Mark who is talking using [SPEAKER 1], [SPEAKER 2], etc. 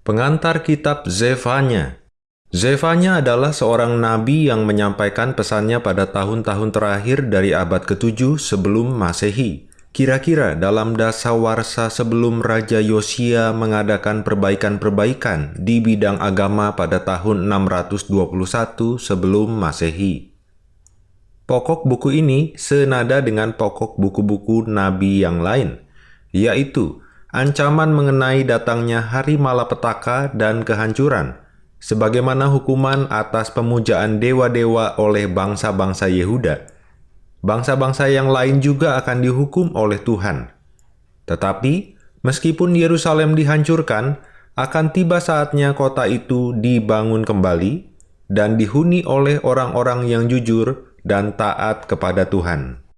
[SPEAKER 1] Pengantar kitab Zefanya Zefanya adalah seorang nabi yang menyampaikan pesannya pada tahun-tahun terakhir dari abad ke-7 sebelum Masehi. Kira-kira dalam dasawarsa sebelum Raja Yosia mengadakan perbaikan-perbaikan di bidang agama pada tahun 621 sebelum Masehi. Pokok buku ini senada dengan pokok buku-buku nabi yang lain, yaitu ancaman mengenai datangnya hari malapetaka dan kehancuran, sebagaimana hukuman atas pemujaan dewa-dewa oleh bangsa-bangsa Yehuda. Bangsa-bangsa yang lain juga akan dihukum oleh Tuhan. Tetapi, meskipun Yerusalem dihancurkan, akan tiba saatnya kota itu dibangun kembali dan dihuni oleh orang-orang yang jujur dan taat kepada Tuhan.